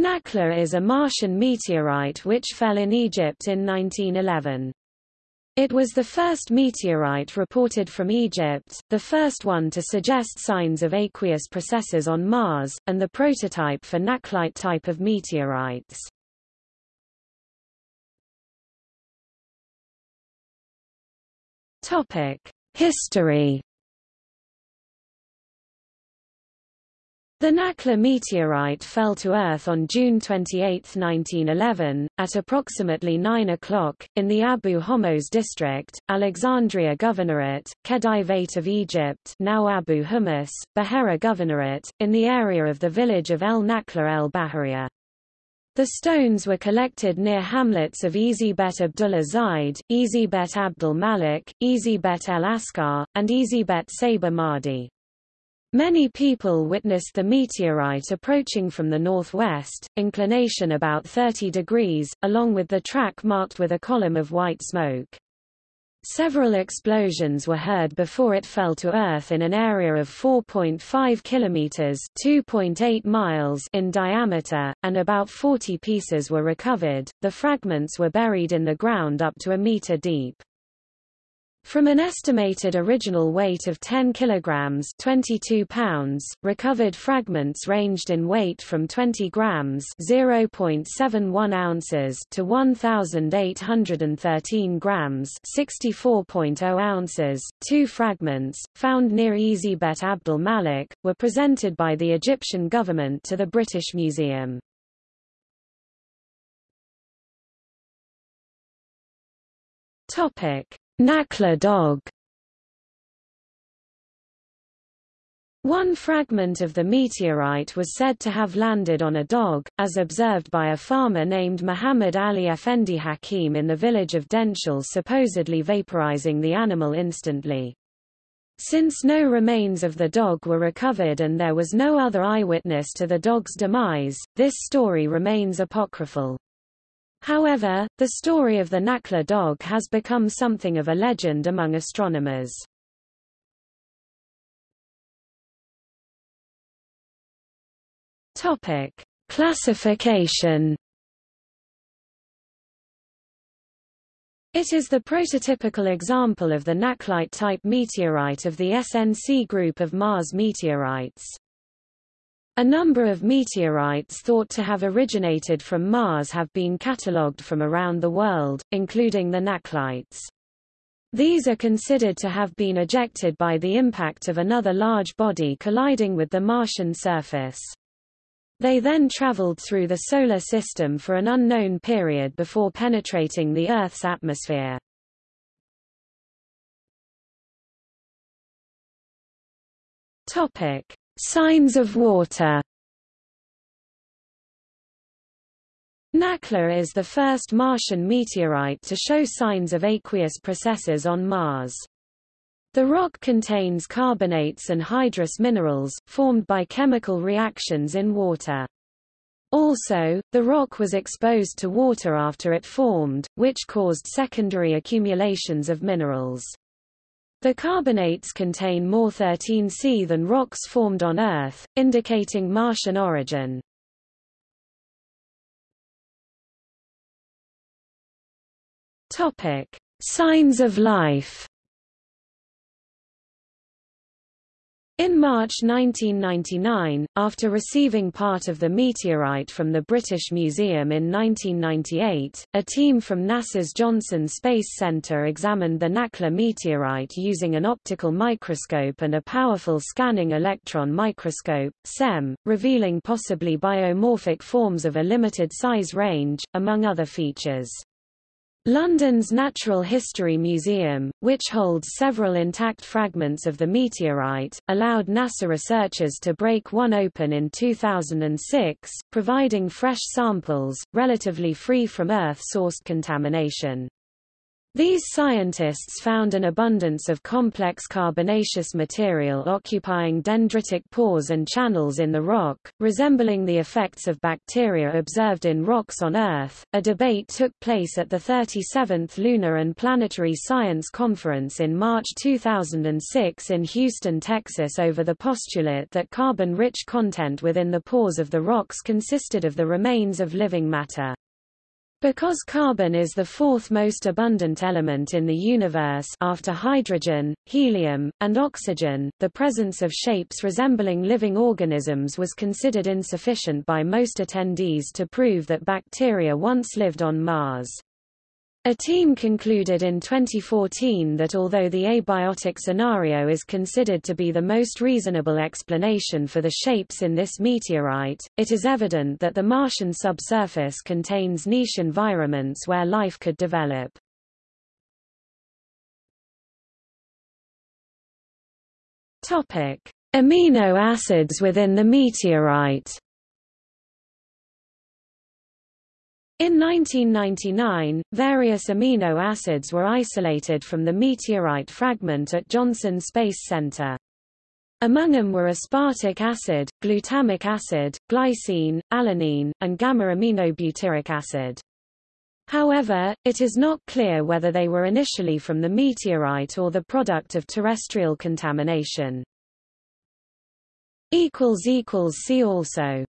Nakhla is a Martian meteorite which fell in Egypt in 1911. It was the first meteorite reported from Egypt, the first one to suggest signs of aqueous processes on Mars, and the prototype for Nakhlite type of meteorites. History The Nakhla meteorite fell to Earth on June 28, 1911, at approximately 9 o'clock, in the Abu Homos district, Alexandria Governorate, Khedivate of Egypt now Abu Hummus, Bahera Governorate, in the area of the village of El Nakhla el Bahariya. The stones were collected near hamlets of Ezibet Abdullah Zaid, Ezibet Abdul Malik, Ezibet El Askar, and Ezibet Saber Mahdi. Many people witnessed the meteorite approaching from the northwest, inclination about 30 degrees, along with the track marked with a column of white smoke. Several explosions were heard before it fell to Earth in an area of 4.5 kilometers (2.8 miles) in diameter, and about 40 pieces were recovered. The fragments were buried in the ground up to a meter deep. From an estimated original weight of 10 kilograms 22 pounds, recovered fragments ranged in weight from 20 grams 0.71 ounces to 1,813 grams 64.0 ounces. Two fragments, found near Ezibet Abdul Malik, were presented by the Egyptian government to the British Museum. Topic. Nakhla dog One fragment of the meteorite was said to have landed on a dog, as observed by a farmer named Muhammad Ali Effendi Hakim in the village of Denshel supposedly vaporizing the animal instantly. Since no remains of the dog were recovered and there was no other eyewitness to the dog's demise, this story remains apocryphal. However, the story of the Nakhla dog has become something of a legend among astronomers. Topic: Classification. It is the prototypical example of the Nakhlite-type meteorite of the SNC group of Mars meteorites. A number of meteorites thought to have originated from Mars have been catalogued from around the world, including the Nakhlites. These are considered to have been ejected by the impact of another large body colliding with the Martian surface. They then traveled through the Solar System for an unknown period before penetrating the Earth's atmosphere. Signs of water Nakhla is the first Martian meteorite to show signs of aqueous processes on Mars. The rock contains carbonates and hydrous minerals, formed by chemical reactions in water. Also, the rock was exposed to water after it formed, which caused secondary accumulations of minerals. The carbonates contain more 13C than rocks formed on Earth, indicating Martian origin. Topic: Signs of life. In March 1999, after receiving part of the meteorite from the British Museum in 1998, a team from NASA's Johnson Space Center examined the Nakhla meteorite using an optical microscope and a powerful scanning electron microscope, SEM, revealing possibly biomorphic forms of a limited size range, among other features. London's Natural History Museum, which holds several intact fragments of the meteorite, allowed NASA researchers to break one open in 2006, providing fresh samples, relatively free from Earth-sourced contamination. These scientists found an abundance of complex carbonaceous material occupying dendritic pores and channels in the rock, resembling the effects of bacteria observed in rocks on Earth. A debate took place at the 37th Lunar and Planetary Science Conference in March 2006 in Houston, Texas over the postulate that carbon-rich content within the pores of the rocks consisted of the remains of living matter. Because carbon is the fourth most abundant element in the universe after hydrogen, helium, and oxygen, the presence of shapes resembling living organisms was considered insufficient by most attendees to prove that bacteria once lived on Mars. A team concluded in 2014 that although the abiotic scenario is considered to be the most reasonable explanation for the shapes in this meteorite, it is evident that the Martian subsurface contains niche environments where life could develop. Topic: Amino acids within the meteorite. In 1999, various amino acids were isolated from the meteorite fragment at Johnson Space Center. Among them were aspartic acid, glutamic acid, glycine, alanine, and gamma-aminobutyric acid. However, it is not clear whether they were initially from the meteorite or the product of terrestrial contamination. See also